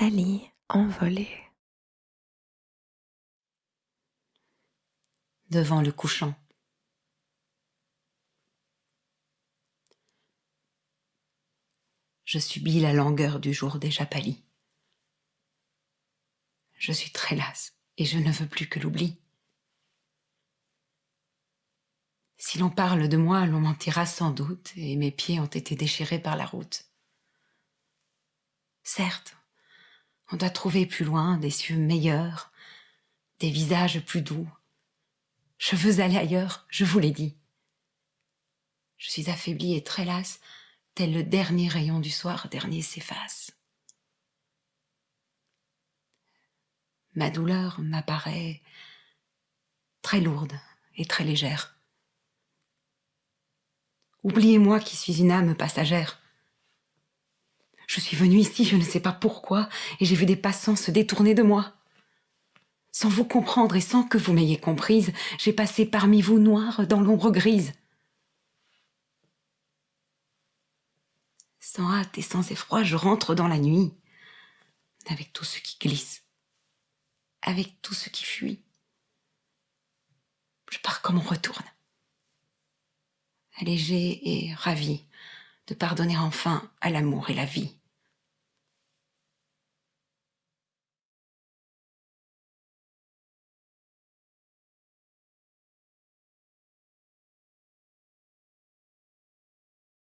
Nathalie envolée. Devant le couchant. Je subis la langueur du jour déjà pâli. Je suis très lasse et je ne veux plus que l'oubli. Si l'on parle de moi, l'on mentira sans doute, et mes pieds ont été déchirés par la route. Certes, on doit trouver plus loin des cieux meilleurs, des visages plus doux. Je veux aller ailleurs, je vous l'ai dit. Je suis affaiblie et très lasse, tel le dernier rayon du soir dernier s'efface. Ma douleur m'apparaît très lourde et très légère. Oubliez-moi qui suis une âme passagère. Je suis venue ici, je ne sais pas pourquoi, et j'ai vu des passants se détourner de moi. Sans vous comprendre et sans que vous m'ayez comprise, j'ai passé parmi vous noir dans l'ombre grise. Sans hâte et sans effroi, je rentre dans la nuit, avec tout ce qui glisse, avec tout ce qui fuit. Je pars comme on retourne allégée et ravie de pardonner enfin à l'amour et la vie.